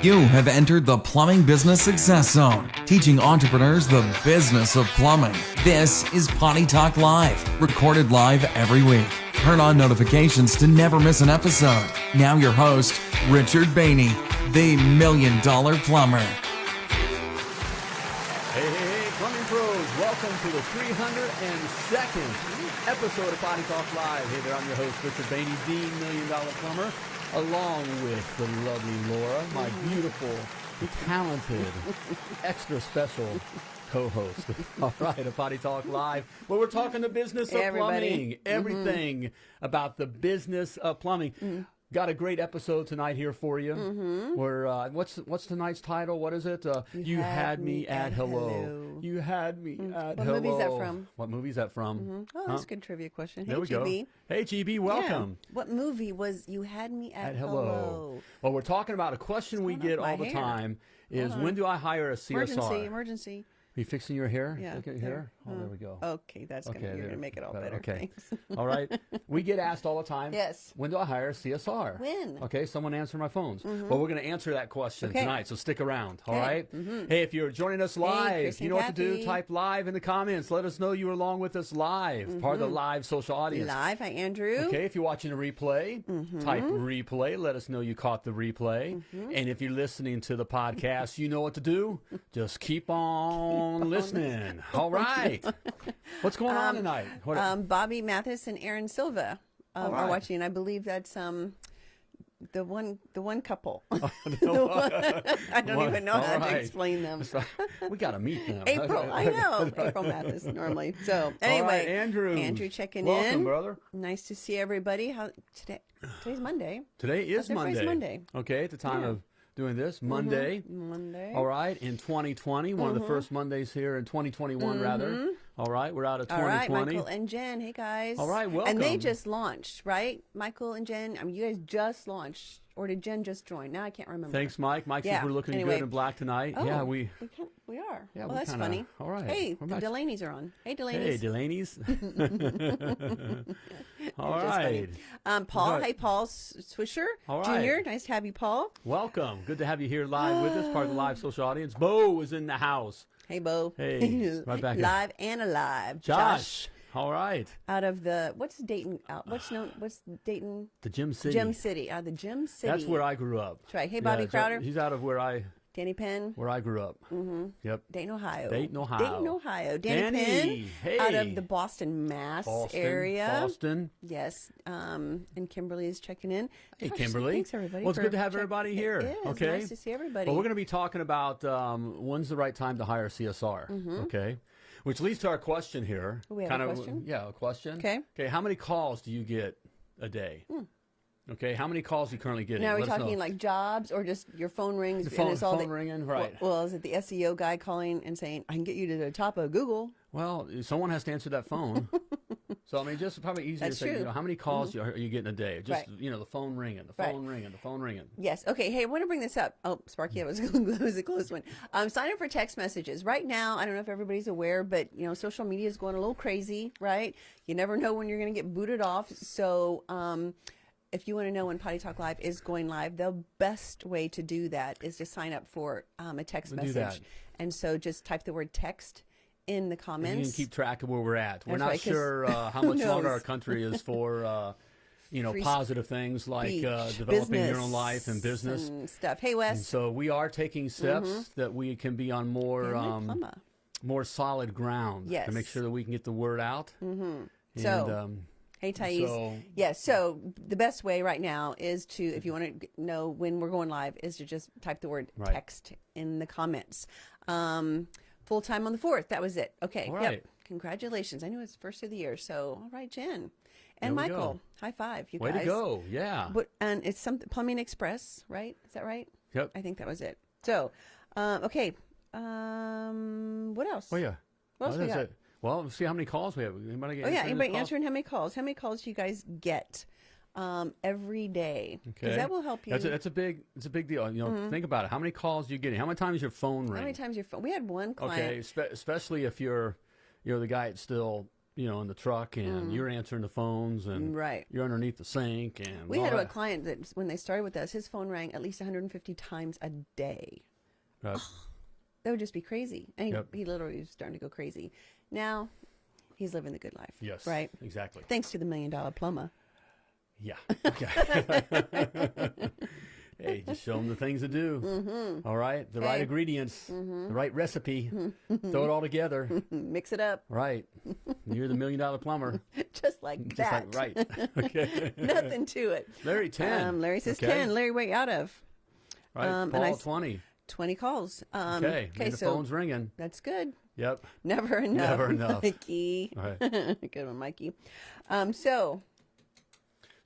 You have entered the Plumbing Business Success Zone, teaching entrepreneurs the business of plumbing. This is Potty Talk Live, recorded live every week. Turn on notifications to never miss an episode. Now, your host, Richard Bainey, the Million Dollar Plumber. Hey, hey, hey, plumbing pros, welcome to the 302nd episode of Potty Talk Live. Hey there, I'm your host, Richard Bainey, the Million Dollar Plumber, along with the lovely Laura, my beautiful, talented, extra special co-host. All right, a Potty Talk Live, where we're talking the business of Everybody. plumbing, mm-hmm. everything about the business of plumbing. Mm. Got a great episode tonight here for you. Mm-hmm. Where uh, what's what's tonight's title? What is it? Uh, you, had, me at hello. hello. You had me at What hello. movie is that from? What movie is that from? Oh, Huh? a good trivia question. Hey, There we GB. go. Hey, GB, welcome. Yeah. What movie was You Had Me at, At hello. Well, we're talking about a question we get all the hair? time is when do I hire a CSR? Emergency, emergency. Are you fixing your hair? Yeah. Look at your hair. Oh, there we go. Okay, that's Okay, gonna you're there. gonna make it all Better. better. Okay. All right. We get asked all the time. Yes. When do I hire a CSR? When? Mm-hmm. Okay, someone answer my phones. Well, we're going to answer that question Okay. tonight, so stick around. All right. Okay. right. Hey, if you're joining us live, Chris you know what to do. Type live in the comments. Let us know you're along with us live, part of the live social audience. Mm-hmm. Live. Hi, Andrew. Okay, if you're watching a replay, Mm-hmm. type replay. Let us know you caught the replay. Mm-hmm. And if you're listening to the podcast, you know what to do. Just keep on listening. All right. What's going on tonight? What, Um, Bobby Mathis and Aaron Silva um, All are right. watching. I believe that's um the one the one couple. Oh, one- I don't One- even know how right. to explain them. we got to meet them. April, I know April Mathis normally. So anyway, right, Andrew. Andrew checking in. Welcome, in. brother. Nice to see everybody. How today? Today's Monday. Today is Monday. Monday. Okay, at the time Yeah. Of doing this, Monday. Monday. All right, in 2020, one Mm-hmm. of the first Mondays here in 2021, rather. All right, we're out of 2020. All right, 2020. Michael and Jen. Hey guys. All right, welcome. And they just launched, right? Michael and Jen. I mean, you guys just launched, or did Jen just join? Now I can't remember. Thanks, Mike. Mike says we're looking anyway. good in black tonight. Oh, yeah, we. we can, we are. Yeah, well, we that's kinda- funny. all right. Hey, the Delaney's are on. Hey, Hey, Delaney's. All funny. Um, Paul. Right. Hey, Paul Swisher All Jr. Nice to have you, Paul. Welcome. Good to have you here live with us, part of the live ah. social audience. Bo is in the house. Hey, Bo. Hey, right back here. Live and alive. Josh. All right. out of the what's Dayton? Out, what's known? What's Dayton? The Gem City. Gem City. Out of the Gem City. That's where I grew up. That's right. Hey, Bobby so Crowder. He's out of where I Danny Penn. where I grew up. Mm-hmm. Yep. Dayton, Ohio. Dayton, Ohio. Dayton, Ohio. Danny, Danny, Penn out of the Boston, Mass Boston. area. Boston. Yes. Um, and Kimberly is checking in. Hey, Gosh, Kimberly. Thanks, everybody. Well, it's good to have everybody here. here. is. Okay. Nice to see everybody. Well, we're going to be talking about um, when's the right time to hire CSR. Okay. Which leads to our question here. Mm-hmm. We have a kind of, question? Yeah, a question. Okay. Okay. How many calls do you get a day? Okay. How many calls are you currently getting? now, are we know. talking like jobs or just your phone rings? The and phone- all phone the- ringing, right. Well, is it the SEO guy calling and saying, I can get you to the top of Google? Well, someone has to answer that phone. so I mean, just probably easier That's to say, you true. Mm-hmm. know, how many calls you are you getting a day? Just Right. you know, the phone ringing, the Right. phone ringing, the phone ringing. Yes. Okay. Hey, I want to bring this up. Oh, Sparky, that was, that was a close one. Um, sign up for text messages. Right now, I don't know if everybody's aware, but you know, social media is going a little crazy, right? You never know when you're going to get booted off. So, um, if you want to know when Potty Talk Live is going live, the best way to do that is to sign up for um, a text We'll message. that. And so, just type the word text in the And comments. you can keep track of where we're at. We're That's not right, sure uh, how much longer our country is for, uh, you know, Free positive things like uh, developing your own life and business. and stuff. Hey, And Wes. so we are taking steps that we can be on more um, more solid ground to make sure that we can get the word out. Mm-hmm. And, So- um, Hey, Thais. So- yes. So the best way right now is to, if you want to know when we're going live, is to just type the word Right. text in the comments. Um, full time on the fourth. That was it. Okay. Yep. Congratulations. I knew it's first of the year. So, all right, Jen and Michael. go. High five, you way guys. to go! Yeah. But and it's something Plumbing Express, right? Is that right? yep. I think that was it. So, um, okay. Um, what else? Oh yeah. What else oh, we got? it. Well, see how many calls we have. Anybody get Oh yeah, anybody answering how many calls? How many calls do you guys get um, every day? Because Okay. that will help you. That's a, that's a big it's a big deal. You know, think about it. How many calls are you getting? How many times your phone ring? how many times your phone? We had one client. Okay, spe- especially if you're you're the guy that still you know in the truck and you're answering the phones and Mm. Right. you're underneath the sink and We had a client that when they started with us, his phone rang at least 150 times a day. Right. That would just be crazy. And he, he literally was starting to go crazy. Now, he's living the good life. Yes. Right? Exactly. Thanks to the million dollar plumber. Yeah. Okay. hey, just show them the things to do. Mm-hmm. All right. The right Hey. ingredients, the right recipe. Throw it all together. Mix it up Right. You're the million dollar plumber. just like Just that. like, right. Okay. Nothing to it. Larry 10. Um, Larry says okay? 10. Larry, way out of Right. um, Paul I s- 20. 20 calls. Um, Okay. Okay, so phone's ringing. that's good. Yep. Never enough. Never enough. Mikey. Right. good one, Mikey. Um, so,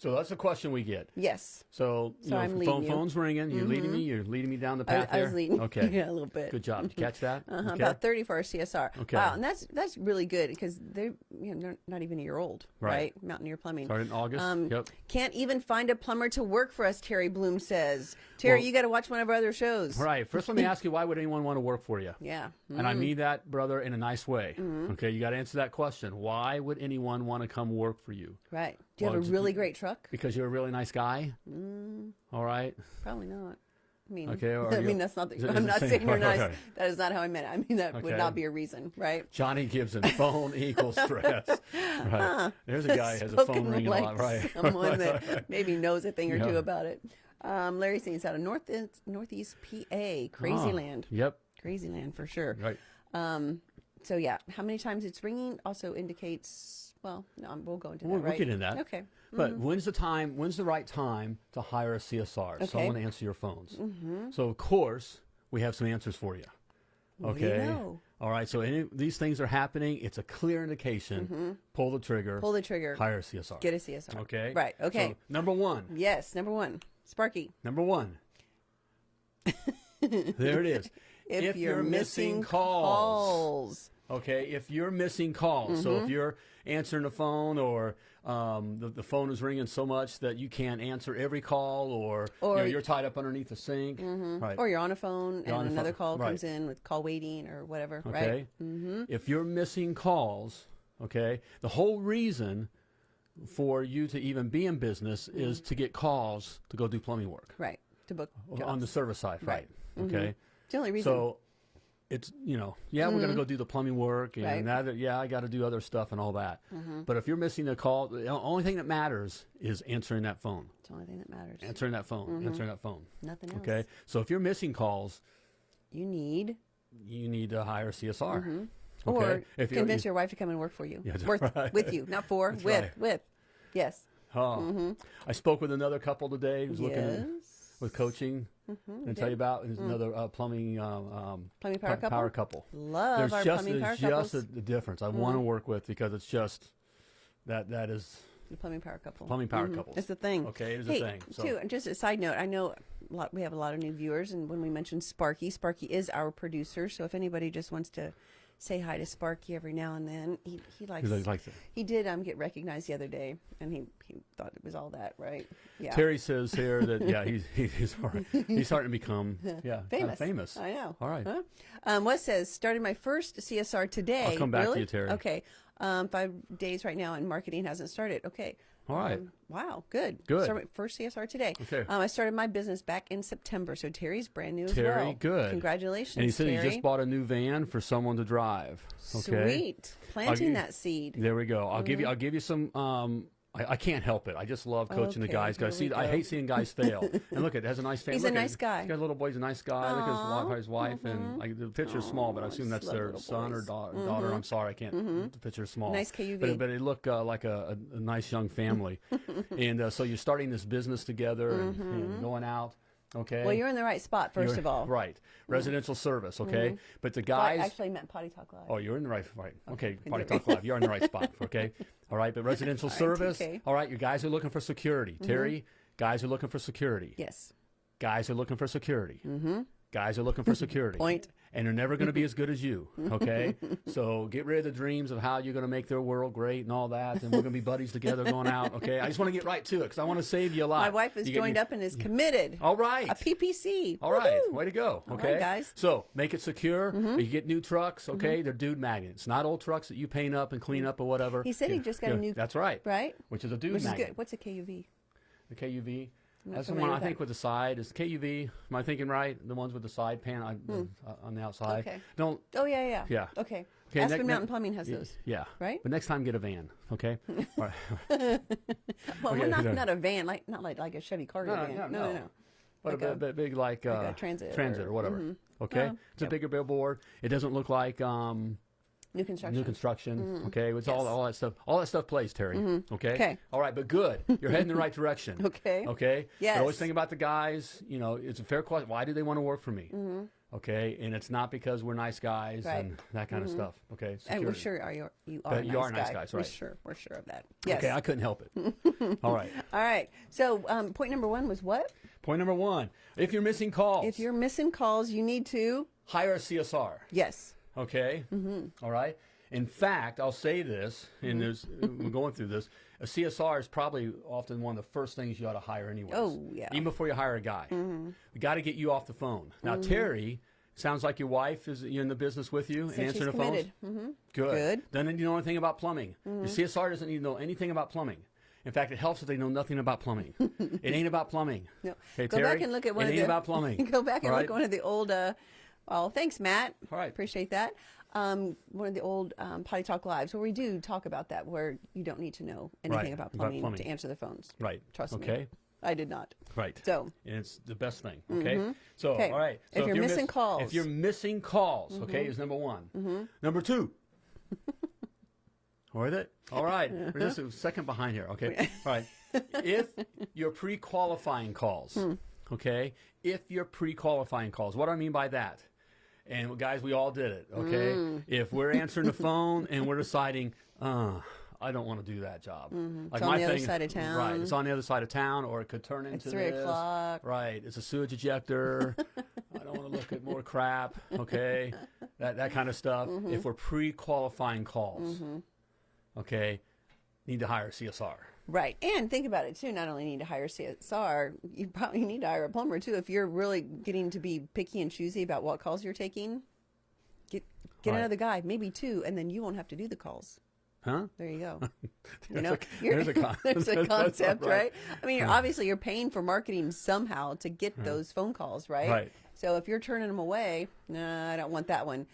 So that's the question we get. yes. So, you So know, I'm phone. Mm-hmm. phone's ringing. You're leading me. You're leading me down the path I there. was leading. Okay. yeah, a little bit. Good job. Did you catch that? Uh-huh, Okay. About 30 for our CSR. Okay. Wow, and that's that's really good because they're you know they're not even a year old, Right. right? Mountaineer Plumbing. Started in August. Um, yep. Can't even find a plumber to work for us. Terry Bloom says. Terry, Well- you got to watch one of our other shows. All right. First, let me ask you, why would anyone want to work for you? Yeah. And I mean that, brother, in a nice way. Mm-hmm. Okay, you got to answer that question. Why would anyone want to come work for you? Right. Do you Well, have a really great truck? Because you're a really nice guy. Mm. All right. Probably not. I mean, Okay, I mean that's not. is The, it- I'm not saying- you're okay. nice. That is not how I meant it. I mean that would not be a reason, right? Johnny Gibson, phone equals stress. Right. There's a guy who has a phone ringing like a lot. Right. someone that maybe knows a thing or two about it. Um, Larry Saints out of North Northeast PA, Crazy Ah, Land, Yep. Crazy Land for sure. Right. Um, so yeah, how many times it's ringing also indicates. Well, no, we'll go into that. We'll, we'll right? get in that. Okay. But mm-hmm. when's the time? When's the right time to hire a CSR? Okay. Someone to answer your phones. Mm-hmm. So of course we have some answers for you. What do you Okay. know? All right. So any, these things are happening. It's a clear indication. Mm-hmm. Pull the trigger. Pull the trigger. hire a CSR. Get a CSR. Okay. Right. Okay. So, number one. yes. Number one, Sparky. Number one. there it is. If, you're, missing calls. calls. Okay, if you're missing calls, so Mm-hmm. if you're answering the phone or um, the, the phone is ringing so much that you can't answer every call or, you Or- know, you're tied up underneath the sink, right? Or you're on a phone You're and another phone, call comes in with call waiting or whatever, okay, right? Mm-hmm. if you're missing calls, okay, the whole reason for you to even be in business is Mm-hmm. to get calls to go do plumbing work Right. To book jobs. on the service side, right? Right. Okay, the only reason. so it's you know yeah we're gonna go do the plumbing work and Mm-hmm. Right. Mm-hmm. that yeah I got to do other stuff and all that. But if you're missing a call, the only thing that matters is answering that phone, it's the only thing that matters. answering that phone, answering that phone. Nothing else. Okay, so if you're missing calls, You need you need to hire CSR. Okay, Mm-hmm. or if convince your wife to come and work for you. Yeah, Worth, right. With you, not for, That's with, right. with. Yes. Oh, I spoke with another couple today who's looking Mm-hmm. yes. With coaching. and tell you about is another uh, plumbing um, um, Plumbing power couple? Power couple. Love there's our just plumbing power there's just couples. a, a difference. I want to work with because it's just that that is The plumbing power couple. Plumbing power Mhm. couples. It's the thing. Okay, it is a thing, so- Too, and just a side note, I know a lot, we have a lot of new viewers, and when we mentioned Sparky, Sparky is our producer. So if anybody just wants to say hi to Sparky every now and then, he, he likes. He likes it. He did um, get recognized the other day, and he, he thought it was all that, right? Yeah. Terry says here that yeah he's he's he's, all right. he's starting to become yeah famous. famous. I know. All right. Huh? Um, what says started my first CSR today. I'll come back to you, Terry. Okay. Um, five days right now, and marketing hasn't started. Okay. All right. Um, wow. Good. Good. First CSR today. Okay. Um, I started my business back in September, so Terry's brand new as Terry, well. good. Congratulations, And he said Terry. he just bought a new van for someone to drive. Okay. Sweet. Planting that seed. There we go. I'll give you. I'll give you some. Um, I, I can't help it. I just love coaching the Okay, guys. Guys, here see, I hate seeing guys fail. and look, at it has a nice family. He's a look at- nice guy. He's got a little boy. He's a nice guy. Look at his wife, his wife, and like the picture's small, but I assume that's their son or boys. da- daughter. I'm sorry, I can't. The picture's small. Nice KUV. But, but it looked uh, like a, a, a nice young family. and uh, so you're starting this business together and, and going out. Okay. Well, you're in the right spot, 1st You're- of all. right. Mm-hmm. Residential service. Okay. Mm-hmm. But the Well, I guys. actually meant potty talk live. Oh, you're in the right, right. Oh, okay, can Party. Talk Live. You're in the right spot. Okay, all right. But residential All right, service. TK. All right, you guys are looking for security. Mm-hmm. Terry, guys are looking for security. Yes. Guys are looking for security. Mm-hmm. Guys are looking for security. Point. And they're never going to be as good as you. Okay, so get rid of the dreams of how you're going to make their world great and all that, and we're going to be buddies together going out. Okay, I just want to get right to it because I want to save you a lot. My wife is joined me- up and is committed. All right. A PPC. All right, way to go. Okay, right, guys. So make it secure. Mm-hmm. You get new trucks. Okay, mm-hmm. they're dude magnets, not old trucks that you paint up and clean up or whatever. He said he just got a yeah, new- That's right. Right? Which is a dude Which is magnet. good. What's a KUV? The KUV. That's the one I think with the side is KUV. Am I thinking right? The ones with the side pan on, uh, on the outside. Hmm. Okay. Don't. Oh yeah, yeah. Yeah. Okay. Okay, Aspen ne- Mountain Plumbing has those. Yeah. Right? But next time, get a van. Okay. Well, Okay, not not a van, like not like like a Chevy cargo No, van. no, no, no, no. no. But Like a, a- big like, uh, a transit transit or- or, whatever. mhm. Okay. Well, it's a bigger billboard. It doesn't look like um, New construction. new construction. Okay. It's all Yes. Mm-hmm. all that stuff. All that stuff plays, Terry. Okay. Okay. All right, but good. You're heading the right direction. Okay. Okay. Yes. I always think about the guys. You know, it's a fair question. Why do they want to work for me? Okay, and it's not because we're nice guys Mm-hmm. Right. Mm-hmm. and that kind of stuff. Okay. and we're sure are you you are a you are nice guy. guys, We're sure we're sure of that. Yes. Okay, I couldn't help it. All right. All right. So um, point number one was what? Point number one: If you're missing calls, If you're missing calls, you need to hire a CSR. yes. Okay. Mm-hmm. right. In fact, I'll say this, and there's we're going through this. A CSR is probably often one of the first things you ought to hire anyway. Oh, yeah. Even before you hire a guy, Mm-hmm. we got to get you off the phone. Now, Terry. Sounds like your wife is in the business with you and So answering the phones. Mm-hmm. Good. Good. Doesn't need to know anything about plumbing. Your CSR doesn't need to know anything about plumbing. In fact, it helps if they know nothing about plumbing. it ain't about plumbing. No. Okay, go Terry? back and look at one it of ain't the about plumbing. go back and All look at one of the old uh oh thanks Matt. All right. Appreciate that. Um, one of the old um, potty talk lives where we do talk about that where you don't need to know anything Right, about about plumbing, plumbing. to answer the phones. Right. Trust me. Okay. I did not. Right. So and it's the best thing. Okay. So Okay. all right. If So you're missing miss- calls. Mm-hmm. if you're missing calls, okay, is number one. Number two. Or is it? All right. We're just a second behind here. Okay. All right. If you're pre-qualifying calls, Hmm. okay. If you're pre-qualifying calls, what do I mean by that? And guys, we all did it. Okay. Hmm. If we're answering the phone and we're deciding, uh, I don't want to do that job. Like Mm-hmm. It's on the other side of town. Right. It's on the other side of town, or it could turn into three this. o'clock. Right. It's a sewage ejector. I don't want to look at more crap. Okay. That that kind of stuff. Mm-hmm. If we're pre-qualifying calls, okay, need to hire a CSR. Right. And think about it too. Not only need to hire CSR, you probably need to hire a plumber too. If you're really getting to be picky and choosy about what calls you're taking, get get Right. another guy, maybe two, and then you won't have to do the calls. Huh? There you go. You There's know, a- there's a con- there's a concept, right. right? I mean, you're, obviously, you're paying for marketing somehow to get those phone calls, right? Right. So if you're turning them away, nah, I don't want that one.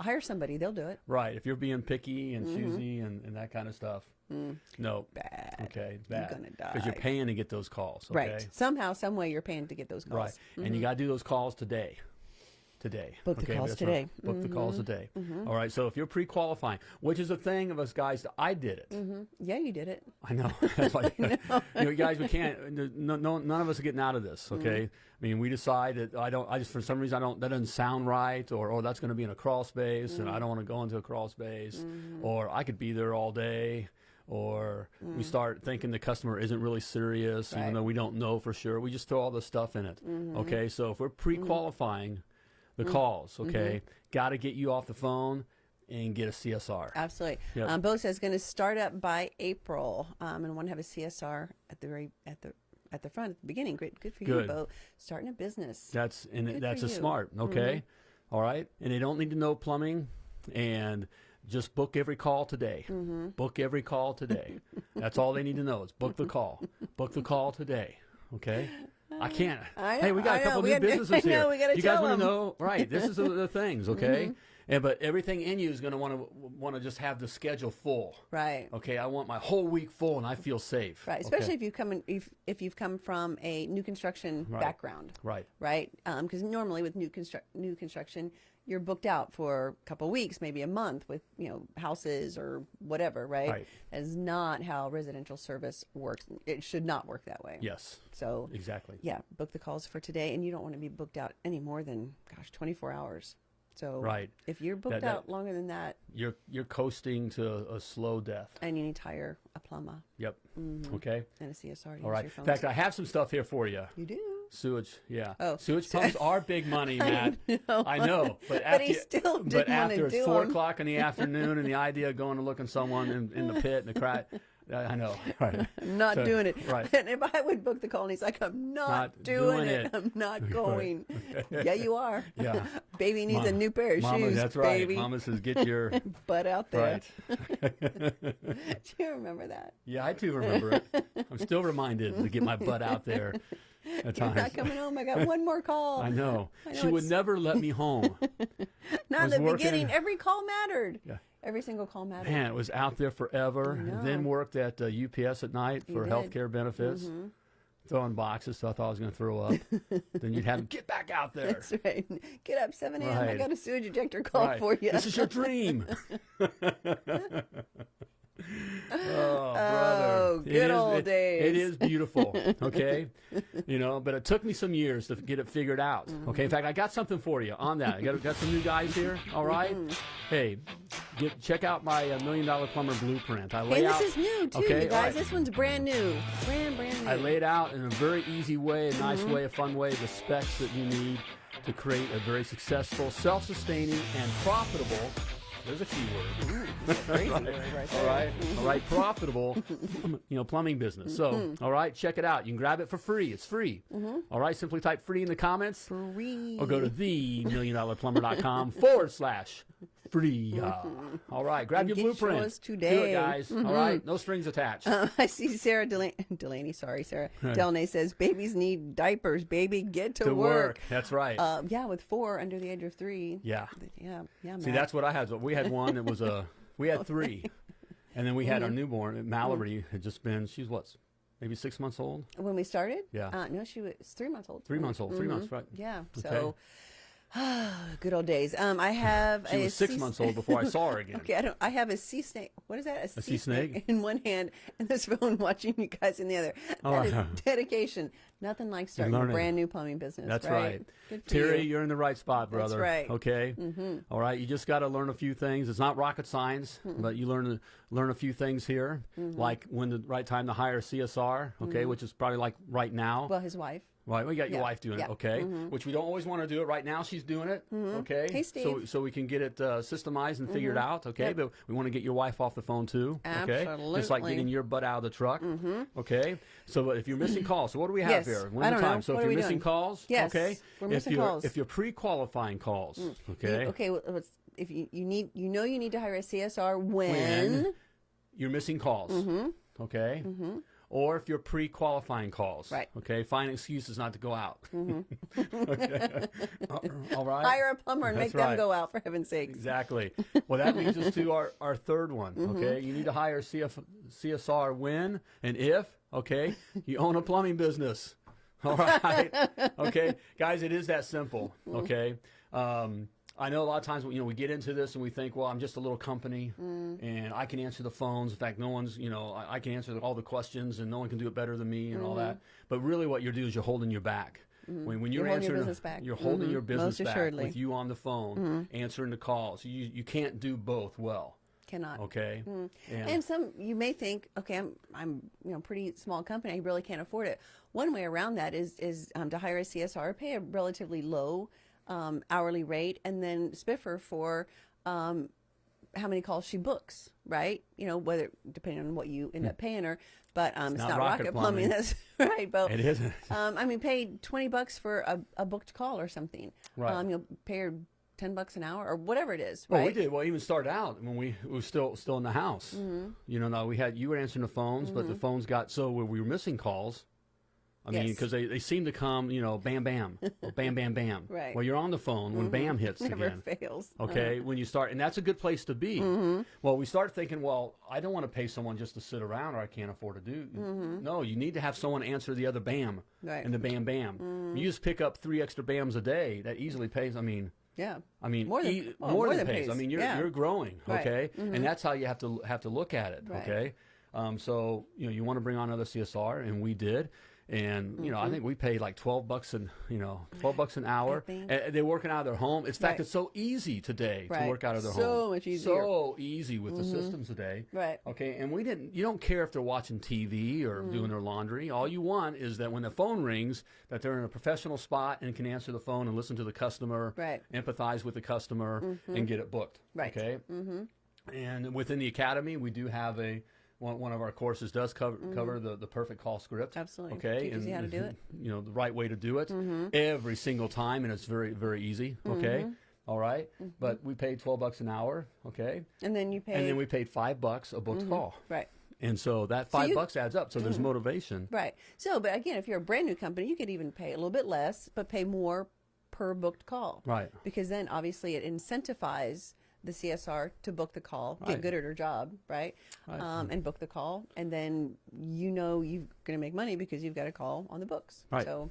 Hire somebody; they'll do it. Right. If you're being picky and mm-hmm. choosy and, and that kind of stuff, no. Mm-hmm. Bad. Okay, bad. gonna die. Because you're paying to get those calls. Okay? Right. Somehow, some way, you're paying to get those calls. Right. And you got to do those calls today. Today. Book the calls that's right. today. Mm-hmm. Book the calls today. All right. So if you're pre-qualifying, which is a thing of us guys, I did it. Mm-hmm. Yeah, you did it. I know. That's why, you know, guys, we can't. No, no, none of us are getting out of this. Mm-hmm. Okay. I mean, we decide that I don't. I just for some reason I don't. That doesn't sound right, or or that's going to be in a crawl space, and I don't want to go into a crawl space, Mm-hmm. or I could be there all day. Or we start thinking the customer isn't really serious, Mm. Right. even though we don't know for sure. We just throw all this stuff in it. Mm-hmm. Okay, so if we're pre-qualifying the Mm. calls, okay, got to get you off the phone and get a CSR. Absolutely. Yep. Um, Bo says going to start up by April, um, and want to have a CSR at the very at the at the front at the beginning. Great, good for you, Good. Bo. Starting a business. That's and Good that's a you. Mm-hmm. smart. Okay, All right, and they don't need to know plumbing, and just book every call today. Mm-hmm. Book every call today. that's all they need to know is book the call. book the call today. Okay. I can't. I hey, we got I a couple know, we new businesses know, here. gotta you guys want to know, right? This is the, things, okay? And but everything in you is going to want to want to just have the schedule full. Right. Okay, I want my whole week full, and I feel safe. Right. Okay. Especially if you come in, if if you've come from a new construction Right. background. Right. Right. Because normally with new construct new construction, you're booked out for a couple weeks, maybe a month with you know houses or whatever. Right. Right. That is not how residential service works. It should not work that way. Yes. So Exactly. yeah, book the calls for today, and you don't want to be booked out any more than gosh, 24 hours. So Right. if you're booked That- that- out longer than that, You're you're coasting to a slow death. and you need to hire a plumber Yep. Mm-hmm. Okay. and a CSR All right. In fact, I have some stuff here for you. you do. Sewage, yeah. Oh. Sewage pumps are big money, Matt. know. I know, but But after he still didn't wanna after it's four o'clock in the afternoon, and the idea of going to look at someone in, in the pit and the crack, I know, right? I'm not So, doing it. right. And if I would book the call, and he's like, I'm not, Not doing, doing it. it. I'm not going. yeah, you are. Yeah. Baby needs a new pair of Mama, shoes. that's right. Baby, Mama says, get your butt out there. right. Do you remember that? Yeah, I do remember it. I'm still reminded to get my butt out there at You're not coming home. I got one more call. I know. I know She would never let me home. Not in the working- beginning. Every call mattered. Yeah. Every single call mattered. Man, it was out there forever. I. Then worked at uh, UPS at night You for did. health care benefits. Throwing boxes, so I thought I was going to throw up. then you'd have to get back out there. That's right. Get up 7 a.m. I Right. got a sewage ejector call Right. for you. This is your dream. oh, brother. Oh, good is- old it- days. It is beautiful, okay? you know, but it took me some years to get it figured out, Mm-hmm. okay? In fact, I got something for you on that. I got, got some new guys here, all right? Mm-hmm. Hey, get, check out my uh, Million Dollar Plumber Blueprint. I lay Hey, this is new too, okay, you guys. right. This one's brand new, brand brand new. I lay it out in a very easy way, a nice Mm-hmm. way, a fun way, the specs that you need to create a very successful, self-sustaining, and profitable. There's a key word. Crazy Right. right All right, all right, profitable, you know, plumbing business. So, Mm-hmm. all right, check it out. You can grab it for free. It's free. All right, simply type free in the comments, Free. or go to themilliondollarplumber.com forward slash free. Uh, all right, grab your blueprint. Do today. Mm-hmm. it, guys. All right, no strings attached. Um, I see Sarah Delaney, Delaney sorry, Sarah Delaney says babies need diapers. Baby, get to, to work. That's right. Uh, yeah, with four under the age of three. yeah. Yeah, yeah. See, Matt. that's what I had. We had one that was a. We had three, and then we had our Mm-hmm. newborn. Mallory had just been. She's what, maybe six months old. when we started. Yeah. Uh, no, she was three months old. Three months old. 3 months, right? Yeah. Okay. So, good old days. Um, I have She a was six sea- months old before I saw her again. Okay, I don't. I have a sea snake. What is that? A, sea snake? in one hand and this phone watching you guys in the other. That is dedication. Nothing like starting a brand new plumbing business. That's right. right. Good for Terry, you. are in the right spot, brother. That's right. Okay. Mm-hmm. All right. You just got to learn a few things. It's not rocket science, but you learn learn a few things here, Mm-hmm. like when the right time to hire CSR. Okay, which is probably like right now. Well, his wife. Right, we got your Yeah, wife doing yeah, Mm-hmm. it, okay? Which we don't always want to do it right now. She's doing it, okay? Hey, So, Steve. Mm-hmm. so we can get it uh, systemized and figured out, okay? Yep. But we want to get your wife off the phone too, okay? Just like Mm-hmm. getting your butt out of the truck, okay? So if you're missing calls, so what do we have Yes, here? I One don't time. know. So What if you're missing doing? calls, Yes, okay? we're if missing you're calls. Mm. if you're pre-qualifying calls, okay? Okay. Well, if you, you need, you know, you need to hire a CSR when. When you're missing calls, Mm-hmm. okay? Or if you're pre-qualifying calls, Right. Okay, find excuses not to go out. okay. All right. Hire a plumber and That's make them go out for heaven's sake. Exactly. Well, that leads us to our, our third one. Mm-hmm. Okay, you need to hire CF, CSR when and if. Okay, you own a plumbing business. All right. Okay, guys, it is that simple. Mm-hmm. Okay. Um, I know a lot of times you know we get into this and we think, well, I'm just a little company Mm. and I can answer the phones. In fact, no one's you know I, I can answer all the questions and no one can do it better than me and all that. But really, what you're doing is you're holding your back. When, when you're, Mm-hmm. You're holding your business back. you're holding Mhm. your business Most back with you on the phone, answering the calls. You you can't do both well. Cannot. Okay. And, And some you may think, okay, I'm I'm you know pretty small company, I really can't afford it. One way around that is is um, to hire a CSR, pay a relatively low um, hourly rate, and then spiffer for um, how many calls she books, right? You know, whether depending on what you end up paying her, but um, it's, not not, rocket rocket, plumbing. plumbing. That's right, but it isn't. Um, I mean, pay twenty bucks for a, a booked call or something. Right. Um, you'll pay her ten bucks an hour or whatever it is. Well, right? we did. Well, even started out when we, we were still still in the house. Mm-hmm. You know, now we had you were answering the phones, but the phones got so where we were missing calls. I mean, Yes. because they, they seem to come, you know, bam, bam, or bam, bam, bam. Right. Mm-hmm. Well, you're on the phone when bam hits Never again. fails. Okay, when you start, and that's a good place to be. Mm-hmm. Well, we start thinking, well, I don't want to pay someone just to sit around, or I can't afford to do. No, you need to have someone answer the other bam Mm-hmm. Right. Mm-hmm. and the bam bam. You just pick up three extra bams a day. That easily pays. I mean, Yeah. I mean, More than- e- well, more more than than pays. I mean, you're Yeah. you're growing, Right. okay, and that's how you have to have to look at it, Right. okay. Um, so you know, you want to bring on another CSR, and we did, And you know, I think we paid like twelve bucks an you know twelve bucks an hour. And they're working out of their home. In fact, Right. it's so easy today Right. to work out of their So home. much easier. Mm-hmm. So easy with the systems today. Right. Okay, and we didn't. You don't care if they're watching TV or Mm. doing their laundry. All you want is that when the phone rings, that they're in a professional spot and can answer the phone and listen to the customer, Right. empathize with the customer, and get it booked. Right. Okay. Mm-hmm. And within the academy, we do have a one, one of our courses does cover cover the, the perfect call script. Mm-hmm. Absolutely. Okay. Teaches you how to do it. You know the right way to do it Mm-hmm. every single time, and it's very very easy. Okay. All right? Mm-hmm. But we paid twelve bucks an hour. Okay. And then you pay. And then we paid five bucks a booked call. right. And so that five you- bucks adds up. So there's motivation. Right. So, but again, if you're a brand new company, you could even pay a little bit less, but pay more per booked call. Right. Because then obviously it incentivizes the CSR to book the call, get good at her job, right? Right. Um, and book the call. And then you know you're going to make money because you've got a call on the books. Right. So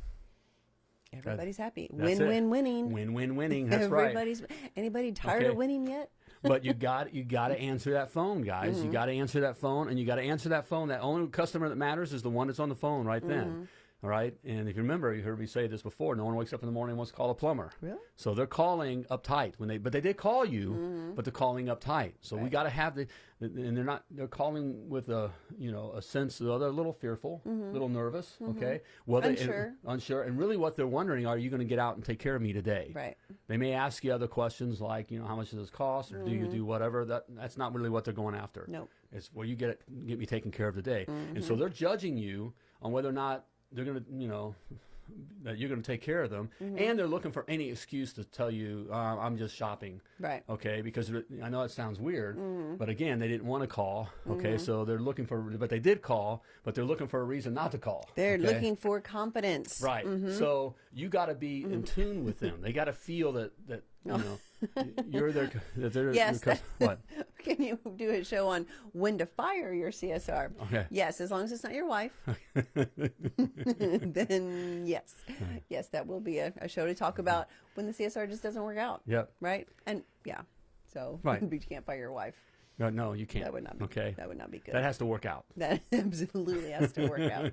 everybody's happy. That's Win, it. win, winning. Win win winning. That's right. Everybody's, anybody tired Okay. of winning yet? but you got you got to answer that phone, guys. Mm-hmm. You got to answer that phone, and you got to answer that phone. That only customer that matters is the one that's on the phone right then. Mm-hmm. All right. And if you remember, you heard me say this before. No one wakes up in the morning and wants to call a plumber. Really? So they're calling uptight when they, but they did call you, Mm-hmm. but they're calling uptight. So we got to have the, and they're not, they're calling with a, you know, a sense of they're a little fearful, a little nervous. Okay. Well, they- and- Mm-hmm. Unsure. unsure. And really, what they're wondering are you going to get out and take care of me today? Right. They may ask you other questions like, you know, how much does this cost, or do you do whatever. That that's not really what they're going after. Nope. It's well, you get it, get me taken care of today, and Mm-hmm. so they're judging you on whether or not they're going to, you know, that you're going to take care of them, Mm-hmm. and they're looking for any excuse to tell you, uh, I'm just shopping. Right. Okay, because I know it sounds weird, Mm-hmm. but again, they didn't want to call. Okay, so they're looking for, but they did call, but they're looking for a reason not to call. They're okay? looking for competence. Right. So you got to be in tune with them. They got to feel that that you know you're their Yes, your what Can you do a show on when to fire your CSR? Okay. Yes, as long as it's not your wife. then yes, yes, that will be a, a show to talk about when the CSR just doesn't work out. Yep. Right. And yeah, so Right. you can't fire your wife. no no you can't That would not be okay That would not be good. that has to work out. that absolutely has to work out.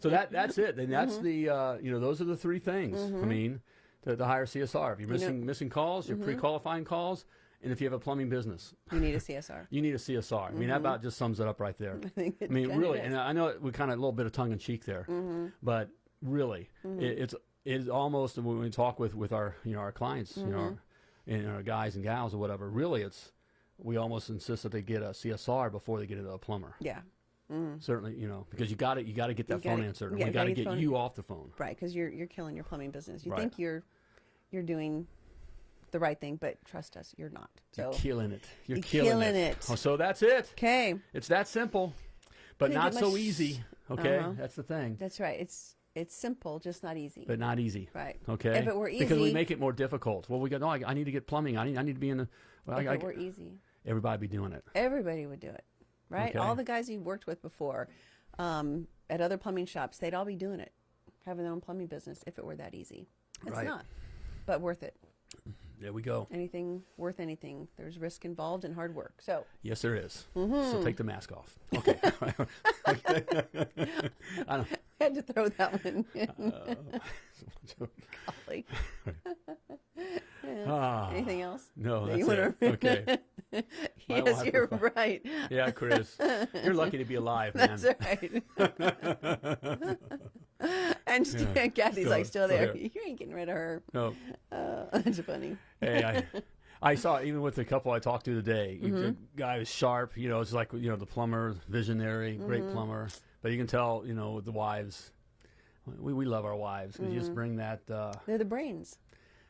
So that that's it. And that's the uh, you know those are the three things. I mean to, to hire CSR. If you're missing missing calls, Mm-hmm. you're pre-qualifying calls, and if you have a plumbing business, You need a CSR. you need a CSR. I mean that about just sums it up right there. Mm-hmm. I think I mean, really, does. and I know we kind of a little bit of tongue in cheek there, Mm-hmm. but really, it, it's it's almost when we talk with with our you know our clients, you know, our, Mm-hmm. and our guys and gals or whatever. Really, it's we almost insist that they get a CSR before they get into a plumber. Yeah. Certainly, you know, because you got to you got to get that You gotta- phone answered. and yeah, we gotta get get phone- you off the phone. Right, because you're you're killing your plumbing business. You Right. think you're you're doing the right thing, but trust us, you're not. So You're killing it. You're, You're killing, killing it. it. Oh, so that's it. okay, It's that simple, but Couldn't not so much- easy. Okay, Uh-huh. that's the thing. that's right. It's it's simple, just not easy. but not easy. Right. Okay. If it were easy, because we make it more difficult. Well, we go. No, I, I need to get plumbing. I need. I need to be in the. Well, if I, I, it were easy, everybody be doing it. everybody would do it, right? Okay. All the guys you worked with before um, at other plumbing shops, they'd all be doing it, having their own plumbing business. If it were that easy, it's Right. not, but worth it. There we go. Anything worth anything. There's risk involved and hard work. So Yes, there is. Mm-hmm. So take the mask off. Okay. I don't. had to throw that one in. Uh, Golly. ah, Anything else? no, that that's it. Okay. Yes, you're right. Yeah, Chris, you're lucky to be alive, man. That's right. and Yeah. Kathy's Still- like still still there. here. You ain't getting rid of her. No. Uh, that's funny. Hey, I, I saw even with the couple I talked to today. you- Mm-hmm. The guy was sharp. You know, it's like you know the plumber, visionary, great Mm-hmm. plumber. But you can tell, you know, with the wives, we, we love our wives because you Mm-hmm. just bring that. Uh, They're the brains.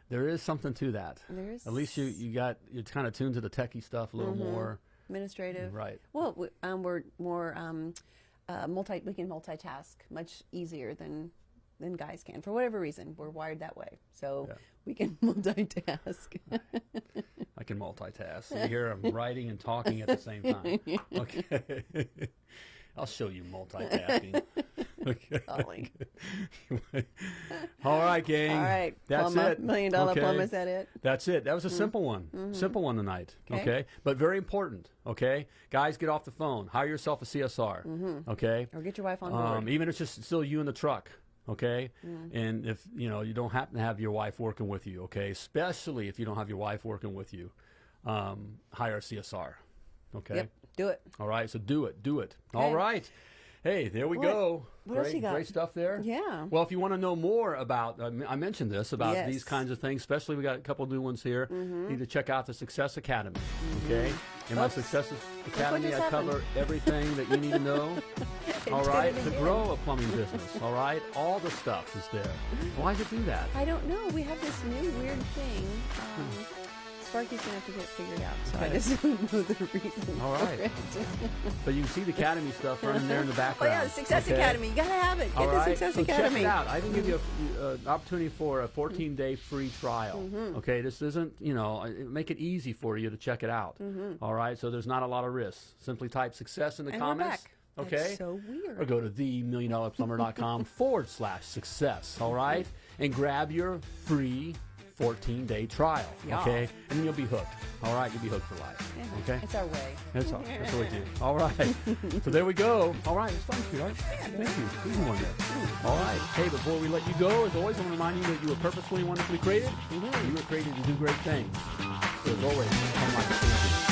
there is something to that. There is At least you you got you're kind of tuned to the techie stuff a little Mm-hmm. more. administrative. Right. Well, we, um, we're more um, uh, multi. We can multitask much easier than than guys can for whatever reason. We're wired that way, so Yeah. we can multitask. I can multitask. So you hear I'm writing and talking at the same time. Okay. I'll show you multitasking. Golly. All right, gang. All right. That's plumber, it. Million dollar Okay. plumber, is that it? That's it. That was a simple one. Simple one tonight. Okay. Okay. But very important. Okay. Guys, get off the phone. Hire yourself a CSR. Okay. Or get your wife on board. Um, even if it's just still you in the truck. Okay. And if you know you don't happen to have your wife working with you. Okay. Especially if you don't have your wife working with you, um, hire a CSR. Okay. Yep. Do it. All right. So do it. Do it. All Okay. right. Hey, there we What- go. what else great, you got? great stuff there. Yeah. Well, if you want to know more about, I mentioned this about Yes. these kinds of things, especially we got a couple new ones here. You need to check out the Success Academy. Okay. In my Success Academy, I cover everything that you need to know. all Did right, to grow a plumbing business. All right, all the stuff is there. Why does it do that? I don't know. We have this new weird thing. Um, Sparky's gonna have to get figured out. So I just don't know the reason. All right. for it. But you can see the Academy stuff running there in the background. Oh yeah, the Success okay? Academy. You gotta have it. Get All the right, Success so Academy. check it out. I can give you an opportunity for a 14-day free trial. Mm-hmm. Okay, this isn't, you know, uh, make it easy for you to check it out. All right, so there's not a lot of risks. Simply type success in the. And we're comments. back. Okay. That's so weird. Or go to themilliondollarplumber.com forward slash success. All right, and grab your free 14-day trial. Yeah. Okay, and then you'll be hooked. All right, you'll be hooked for life. Yeah, Okay. It's our way. That's all. That's what we do. All right. so there we go. All right. It's fun, sweetheart. Thank you. Easy one there. All right. Hey, before we let you go, as always, I want to remind you that you were purposefully and wonderfully created. Mm-hmm. You were created to do great things. So as always, come like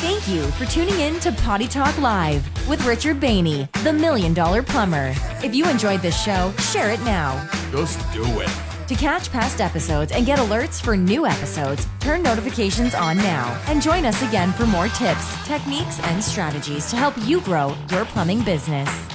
Thank you for tuning in to Potty Talk Live with Richard Bainey, the Million Dollar Plumber. If you enjoyed this show, share it now. Just do it. To catch past episodes and get alerts for new episodes, turn notifications on now and join us again for more tips, techniques, and strategies to help you grow your plumbing business.